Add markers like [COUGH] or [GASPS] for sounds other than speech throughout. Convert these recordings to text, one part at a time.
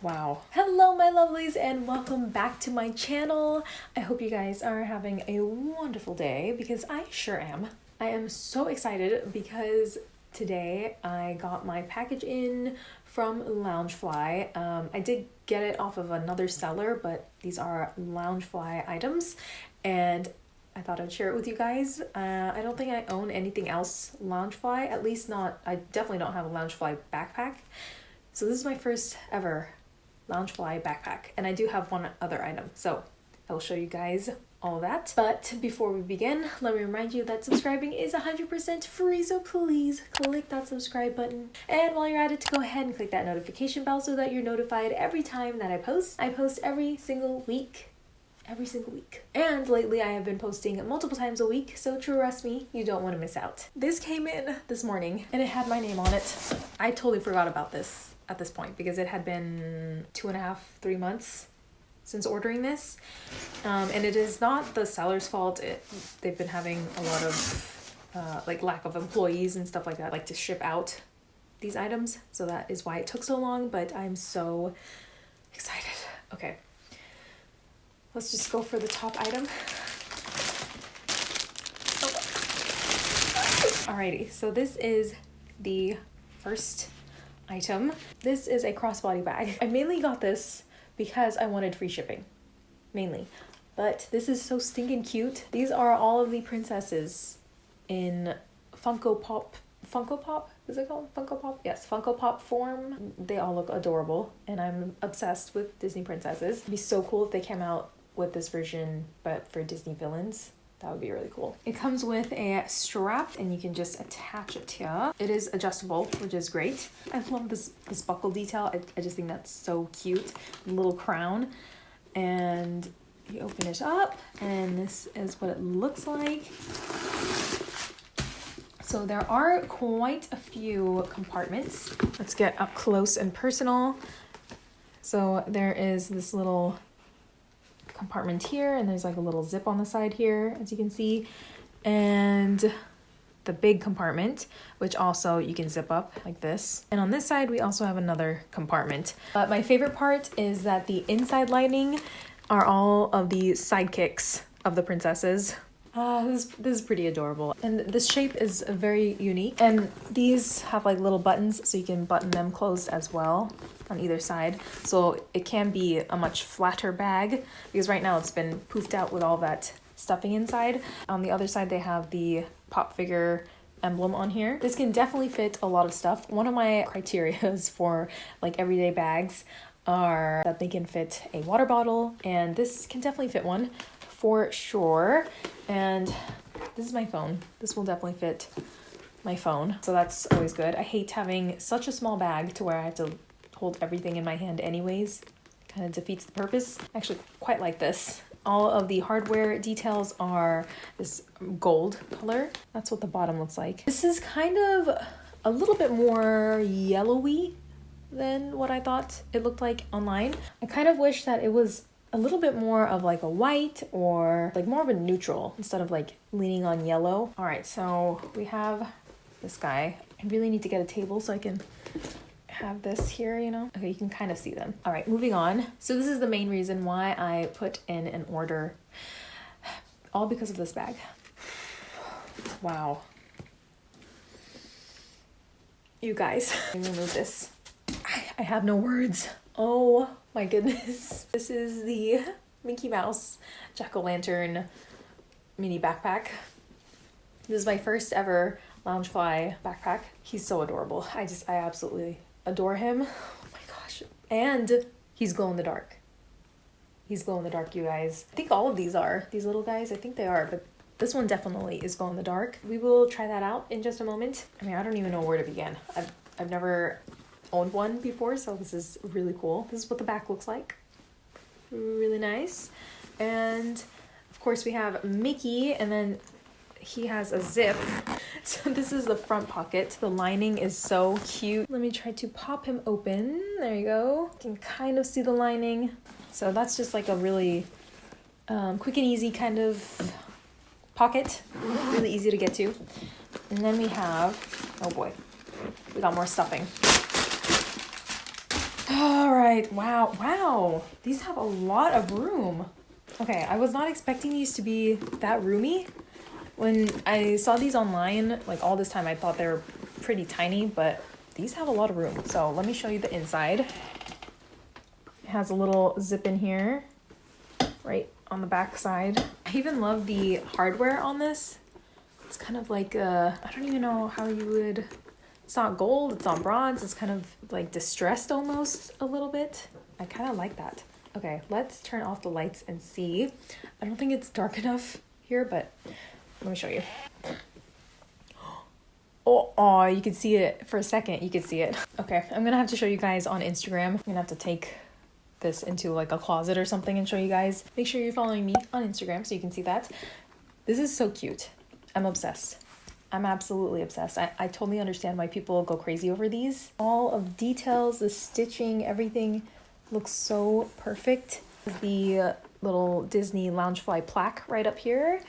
Wow. Hello, my lovelies, and welcome back to my channel. I hope you guys are having a wonderful day because I sure am. I am so excited because today I got my package in from Loungefly. Um, I did get it off of another seller, but these are Loungefly items, and I thought I'd share it with you guys. Uh, I don't think I own anything else Loungefly, at least not, I definitely don't have a Loungefly backpack. So this is my first ever Loungefly backpack, and I do have one other item. So I will show you guys all that. But before we begin, let me remind you that subscribing is 100% free, so please click that subscribe button. And while you're at it, to go ahead and click that notification bell so that you're notified every time that I post. I post every single week every single week. And lately I have been posting multiple times a week, so trust me, you don't want to miss out. This came in this morning and it had my name on it. I totally forgot about this at this point because it had been two and a half, three months since ordering this. Um, and it is not the seller's fault. It, they've been having a lot of uh, like lack of employees and stuff like that, like to ship out these items. So that is why it took so long, but I'm so excited. Okay, let's just go for the top item. Alrighty, so this is the first item. This is a crossbody bag. I mainly got this because I wanted free shipping, mainly. But this is so stinking cute. These are all of the princesses in Funko Pop, Funko Pop? Is it called Funko Pop? Yes, Funko Pop form. They all look adorable and I'm obsessed with Disney princesses. It'd be so cool if they came out with this version, but for Disney villains. That would be really cool. It comes with a strap and you can just attach it here. It is adjustable, which is great. I love this, this buckle detail. I, I just think that's so cute. Little crown. And you open it up and this is what it looks like. So there are quite a few compartments. Let's get up close and personal. So there is this little compartment here and there's like a little zip on the side here as you can see and the big compartment which also you can zip up like this. And on this side we also have another compartment. But my favorite part is that the inside lining are all of the sidekicks of the princesses uh, this, this is pretty adorable. And this shape is very unique. And these have like little buttons so you can button them closed as well on either side. So it can be a much flatter bag because right now it's been poofed out with all that stuffing inside. On the other side, they have the pop figure emblem on here. This can definitely fit a lot of stuff. One of my criterias [LAUGHS] for like everyday bags are that they can fit a water bottle and this can definitely fit one for sure. And this is my phone. This will definitely fit my phone. So that's always good. I hate having such a small bag to where I have to hold everything in my hand anyways. Kind of defeats the purpose. I actually quite like this. All of the hardware details are this gold color. That's what the bottom looks like. This is kind of a little bit more yellowy than what I thought it looked like online. I kind of wish that it was a little bit more of like a white or like more of a neutral instead of like leaning on yellow. All right, so we have this guy. I really need to get a table so I can have this here, you know? Okay, you can kind of see them. All right, moving on. So this is the main reason why I put in an order, all because of this bag. Wow. You guys, [LAUGHS] let me remove this. I, I have no words. Oh my goodness. [LAUGHS] This is the Mickey Mouse Jack-O-Lantern mini backpack. This is my first ever Loungefly backpack. He's so adorable. I just, I absolutely adore him. Oh my gosh. And he's glow in the dark. He's glow in the dark, you guys. I think all of these are. These little guys, I think they are, but this one definitely is glow in the dark. We will try that out in just a moment. I mean, I don't even know where to begin. I've, I've never owned one before, so this is really cool. This is what the back looks like. Really nice. And of course we have Mickey and then he has a zip. [LAUGHS] So this is the front pocket. The lining is so cute. Let me try to pop him open. There you go. You can kind of see the lining. So that's just like a really um, quick and easy kind of pocket. Really easy to get to. And then we have, oh boy, we got more stuffing right, wow, wow. These have a lot of room. Okay, I was not expecting these to be that roomy. When I saw these online, like all this time, I thought they were pretty tiny, but these have a lot of room. So let me show you the inside. It has a little zip in here, right on the back side. I even love the hardware on this. It's kind of like, uh, I don't even know how you would, it's not gold, it's on bronze, it's kind of like distressed almost a little bit. I kind of like that. Okay, let's turn off the lights and see. I don't think it's dark enough here, but let me show you. [GASPS] Oh, oh, you can see it for a second. You can see it. Okay, I'm gonna have to show you guys on Instagram. I'm gonna have to take this into like a closet or something and show you guys. Make sure you're following me on Instagram so you can see that. This is so cute. I'm obsessed. I'm absolutely obsessed. I, I totally understand why people go crazy over these. All of details, the stitching, everything looks so perfect. The little Disney Loungefly plaque right up here.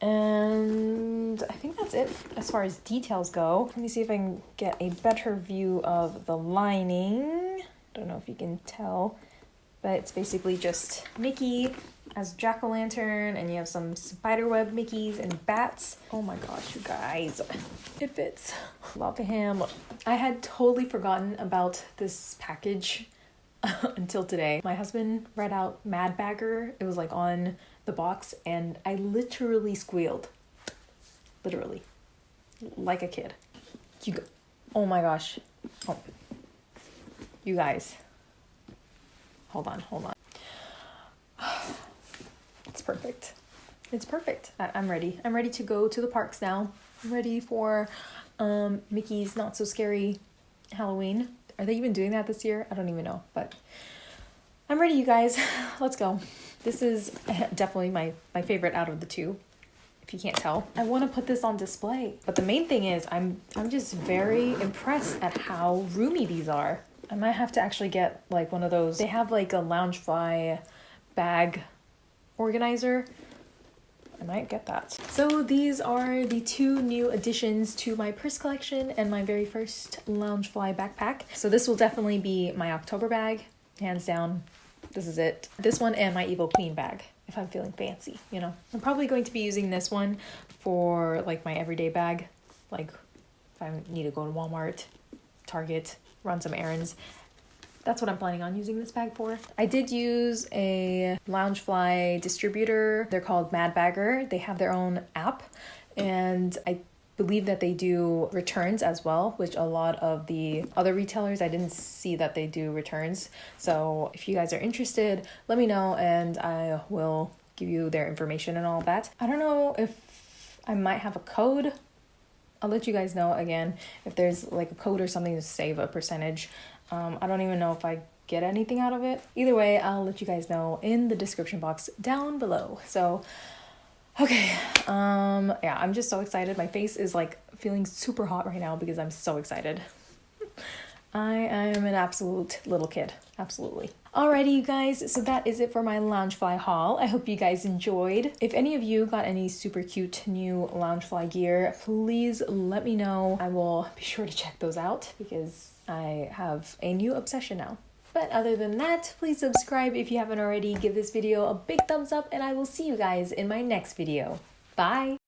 And I think that's it as far as details go. Let me see if I can get a better view of the lining. I don't know if you can tell, but it's basically just Mickey as jack-o'-lantern and you have some spiderweb Mickeys and bats. Oh my gosh, you guys, it fits. Love him. I had totally forgotten about this package [LAUGHS] until today. My husband read out Mad Bagger. It was like on the box and I literally squealed. Literally. Like a kid. You go oh my gosh. Oh. You guys. Hold on, hold on. It's perfect. It's perfect. I- I'm ready. I'm ready to go to the parks now. I'm ready for um, Mickey's Not So Scary Halloween. Are they even doing that this year? I don't even know, but I'm ready, you guys. [LAUGHS] Let's go. This is [LAUGHS] definitely my, my favorite out of the two, if you can't tell. I want to put this on display, but the main thing is I'm I'm just very impressed at how roomy these are. I might have to actually get like one of those. They have like a Loungefly bag organizer. I might get that. So these are the two new additions to my purse collection and my very first Loungefly backpack. So this will definitely be my October bag, hands down. This is it. This one and my Evil Queen bag if I'm feeling fancy, you know. I'm probably going to be using this one for like my everyday bag, like if I need to go to Walmart, Target, run some errands. That's what I'm planning on using this bag for. I did use a Loungefly distributor. They're called Mad Bagger. They have their own app and I believe that they do returns as well, which a lot of the other retailers I didn't see that they do returns. So if you guys are interested, let me know and I will give you their information and all that. I don't know if I might have a code. I'll let you guys know again if there's like a code or something to save a percentage. Um, I don't even know if I get anything out of it. Either way, I'll let you guys know in the description box down below. So Okay, um, yeah, I'm just so excited. My face is like feeling super hot right now because I'm so excited. I am an absolute little kid, absolutely. Alrighty, you guys, so that is it for my Loungefly haul. I hope you guys enjoyed. If any of you got any super cute new Loungefly gear, please let me know. I will be sure to check those out because I have a new obsession now. But other than that, please subscribe if you haven't already. Give this video a big thumbs up and I will see you guys in my next video. Bye!